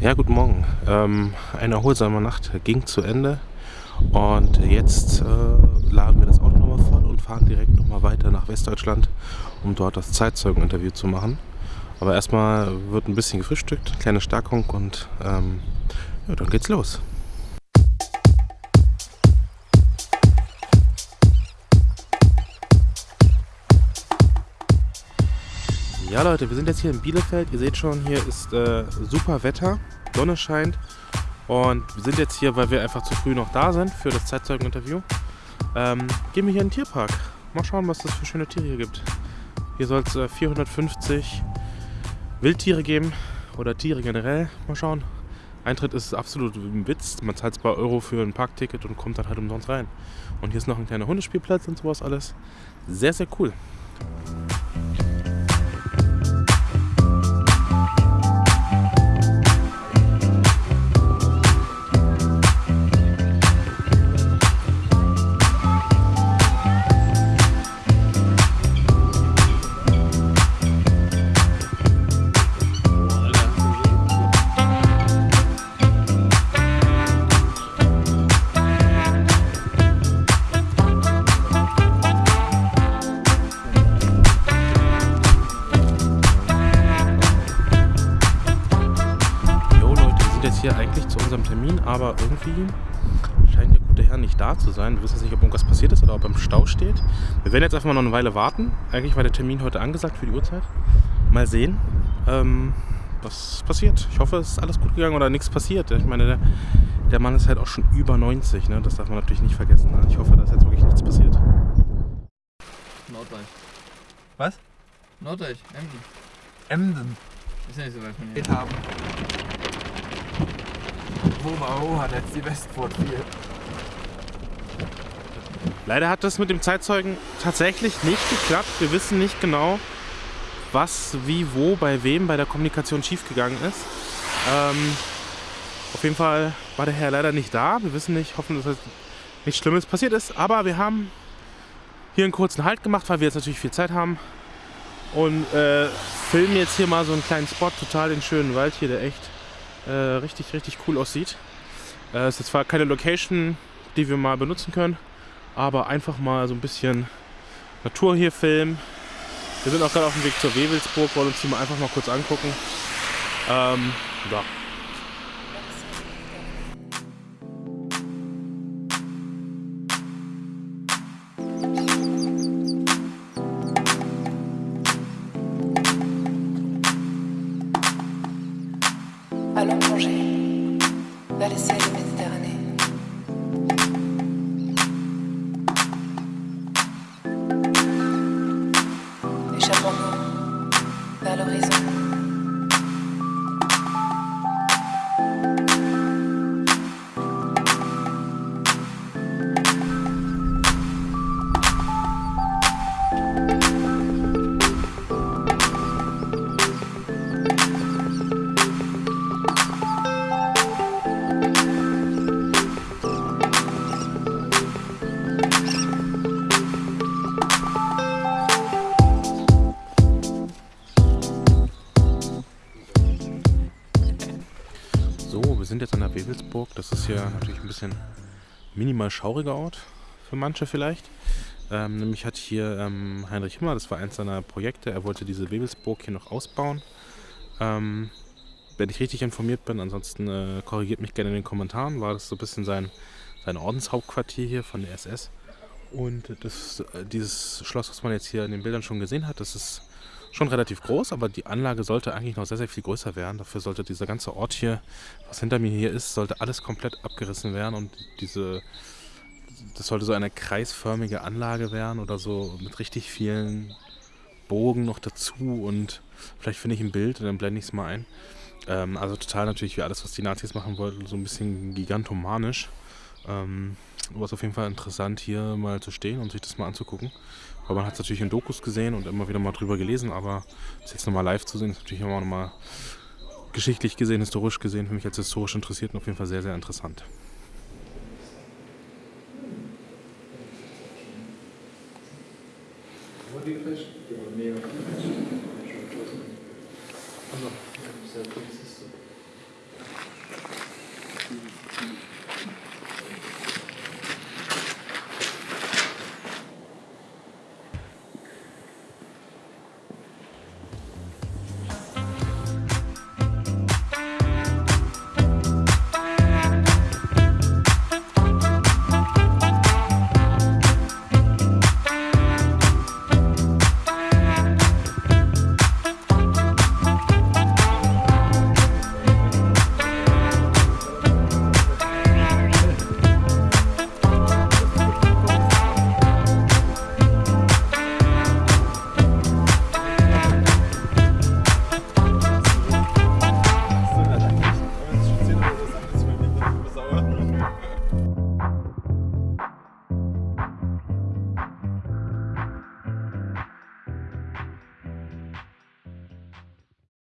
Ja, guten Morgen. Ähm, eine erholsame Nacht ging zu Ende und jetzt äh, laden wir das Auto nochmal voll und fahren direkt nochmal weiter nach Westdeutschland, um dort das Zeitzeugeninterview zu machen. Aber erstmal wird ein bisschen gefrühstückt, kleine Stärkung und ähm, ja, dann geht's los. Ja Leute, wir sind jetzt hier in Bielefeld. Ihr seht schon, hier ist äh, super Wetter, Sonne scheint. Und wir sind jetzt hier, weil wir einfach zu früh noch da sind für das Zeitzeugeninterview. Ähm, gehen wir hier in den Tierpark. Mal schauen, was das für schöne Tiere hier gibt. Hier soll es äh, 450 Wildtiere geben oder Tiere generell. Mal schauen. Eintritt ist absolut ein Witz. Man zahlt 2 Euro für ein Parkticket und kommt dann halt umsonst rein. Und hier ist noch ein kleiner Hundespielplatz und sowas alles. Sehr, sehr cool. Hier eigentlich zu unserem Termin, aber irgendwie scheint der gute Herr nicht da zu sein. Wir wissen nicht, ob irgendwas passiert ist oder ob er im Stau steht. Wir werden jetzt einfach mal noch eine Weile warten. Eigentlich war der Termin heute angesagt für die Uhrzeit. Mal sehen, ähm, was passiert. Ich hoffe, es ist alles gut gegangen oder nichts passiert. Ich meine, der, der Mann ist halt auch schon über 90. Ne? Das darf man natürlich nicht vergessen. Ich hoffe, dass jetzt wirklich nichts passiert. Norddeich. Was? Norddeich, Emden. Emden. Ist ja nicht so weit von hier. Haben. Wo hat jetzt die Westport 4. Leider hat das mit dem Zeitzeugen tatsächlich nicht geklappt. Wir wissen nicht genau, was, wie, wo, bei wem bei der Kommunikation schiefgegangen ist. Ähm, auf jeden Fall war der Herr leider nicht da. Wir wissen nicht, hoffen, dass nichts Schlimmes passiert ist. Aber wir haben hier einen kurzen Halt gemacht, weil wir jetzt natürlich viel Zeit haben. Und äh, filmen jetzt hier mal so einen kleinen Spot, total den schönen Wald hier, der echt äh, richtig, richtig cool aussieht. Äh, ist zwar keine Location, die wir mal benutzen können, aber einfach mal so ein bisschen Natur hier filmen. Wir sind auch gerade auf dem Weg zur Wewelsburg, wollen uns die mal einfach mal kurz angucken. Ähm, ja. Allons plonger vers les So, wir sind jetzt an der Wewelsburg. Das ist hier natürlich ein bisschen minimal schauriger Ort für manche vielleicht. Ähm, nämlich hat hier ähm, Heinrich Himmler, das war eins seiner Projekte, er wollte diese Wewelsburg hier noch ausbauen. Ähm, wenn ich richtig informiert bin, ansonsten äh, korrigiert mich gerne in den Kommentaren, war das so ein bisschen sein, sein Ordenshauptquartier hier von der SS. Und das, äh, dieses Schloss, was man jetzt hier in den Bildern schon gesehen hat, das ist schon relativ groß, aber die Anlage sollte eigentlich noch sehr, sehr viel größer werden. Dafür sollte dieser ganze Ort hier, was hinter mir hier ist, sollte alles komplett abgerissen werden und diese, das sollte so eine kreisförmige Anlage werden oder so mit richtig vielen Bogen noch dazu und vielleicht finde ich ein Bild und dann blende ich es mal ein. Ähm, also total natürlich wie alles, was die Nazis machen wollten, so ein bisschen gigantomanisch. Ähm, aber es auf jeden Fall interessant, hier mal zu stehen und sich das mal anzugucken. Weil man hat es natürlich in Dokus gesehen und immer wieder mal drüber gelesen, aber das jetzt nochmal live zu sehen, ist natürlich immer nochmal geschichtlich gesehen, historisch gesehen, für mich als historisch Interessierten auf jeden Fall sehr, sehr interessant. schwierig.